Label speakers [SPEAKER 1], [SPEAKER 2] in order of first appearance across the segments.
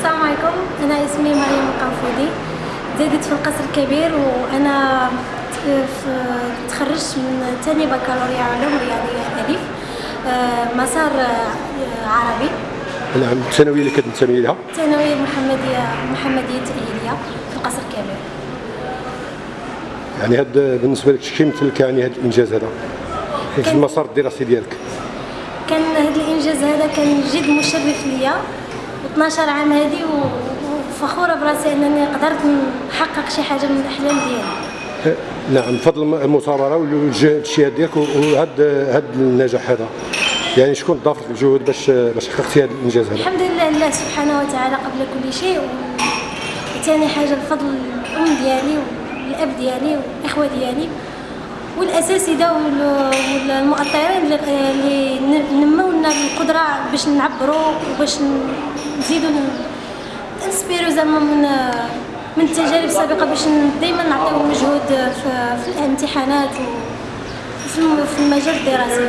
[SPEAKER 1] السلام عليكم. أنا اسمي مريم القنفودي زادت في القصر الكبير وأنا تخرجت من ثاني بكالوريا علوم رياضية الف آه، مسار آه، عربي.
[SPEAKER 2] نعم الثانوية اللي كتنتمي لها؟
[SPEAKER 1] ثانويه محمديه محمدية تاهيليه في القصر الكبير.
[SPEAKER 2] يعني هاد بالنسبة لك شي يمثل لك يعني هذا الإنجاز هذا؟ في المسار الدراسي ديالك؟
[SPEAKER 1] كان هذا الإنجاز هذا كان جد مشرف ليا. و12 عام هذه وفخورة براسي أنني قدرت نحقق شي حاجة من الأحلام ديالي.
[SPEAKER 2] أه، نعم بفضل الم- المثابره والاجتهاد ديالك وهاد هاد النجاح هذا. يعني شكون ضاف لك الجهود باش باش حققتي هذا الإنجاز هذا؟
[SPEAKER 1] الحمد لله الله سبحانه وتعالى قبل كل شيء وثاني حاجة الفضل الأم ديالي والأب ديالي والاخوه ديالي. والاساتذه وال- والمؤطرين اللي القدرة باش نعبروا وباش نزيدوا نسبيرو زعما من من التجارب السابقة باش دائما نعطيو مجهود في, في الامتحانات وفي الم- في المجال الدراسي.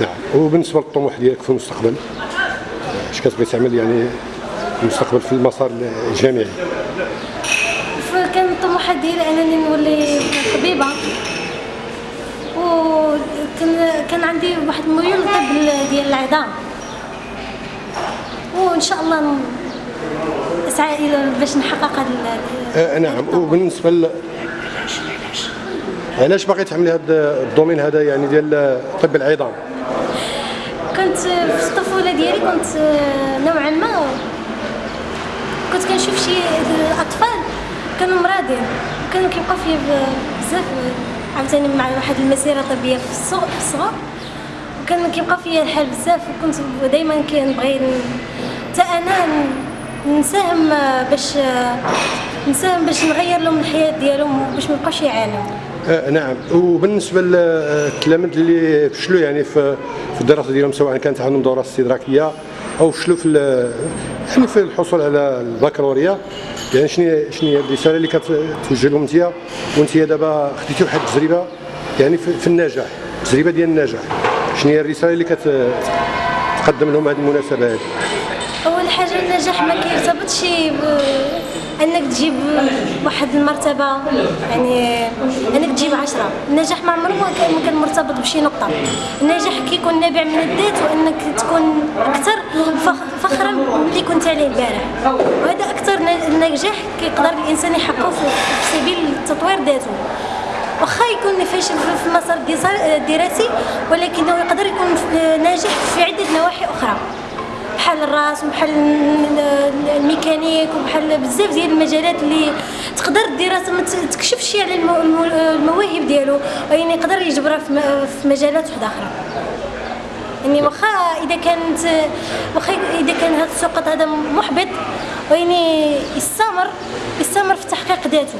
[SPEAKER 2] نعم. وبالنسبة للطموح ديالك في المستقبل اش كتبغي تعمل يعني في المستقبل في المسار الجامعي؟
[SPEAKER 1] فكان الطموحات ديالي أنني نولي طبيبة. وكان كان عندي واحد الميول العظام. وإن شاء الله ن- اسعى إلى باش نحقق هذا
[SPEAKER 2] أه، نعم. وبالنسبة ل... علاش باغي تعملي هذا الدومين هذا يعني ديال طب العظام؟
[SPEAKER 1] كنت في الطفولة ديالي كنت نوعا ما كنت كنشوف شي أطفال كانوا مرادين كانوا كيبقاو فيا بزاف عاوتاني مع واحد المسيرة طبية في الصغر. وكان كيبقى فيا الحال بزاف وكنت دائما كنبغي حتى أنا نساهم باش نساهم باش نغير لهم الحياة ديالهم باش ما يبقاوش يعانوا.
[SPEAKER 2] آه نعم. وبالنسبة للتلاميذ اللي فشلوا يعني في في الدراسة ديالهم سواء كانت عندهم دورة استدراكية أو فشلوا في يعني في الحصول على البكالوريا. يعني شنو شنو هي الرسالة اللي كتوجه لهم أنت؟ وأنت دابا خديتي واحد التجربة يعني في, في النجاح تجربة ديال النجاح. شنو هي الرسالة اللي كتقدم لهم هذه المناسبة هذه
[SPEAKER 1] أول حاجة النجاح ما كيرتبطش أنك تجيب واحد المرتبة يعني أنك تجيب عشرة. النجاح ما عمره ما كان مرتبط بشي نقطة. النجاح كيكون نابع من الذات وأنك تكون أكثر فخ- فخرا من اللي كنت عليه البارح. وهذا أكثر نجاح كيقدر الإنسان يحققه في سبيل تطوير ذاته. واخا يكون فاشل في المسار الدراسي- ولكنه يقدر يكون ناجح في عدة نواحي أخرى. بحال الراس وبحال الميكانيك وبحال بزاف ديال المجالات اللي تقدر الدراسة ما تكشفش على المو- المو- المواهب ديالو ولكن يقدر يجبرها في مجالات واحدة أخرى. يعني واخا إذا كانت واخا إذا كان هذا السقط هذا محبط يعني يستمر يستمر في تحقيق ذاته.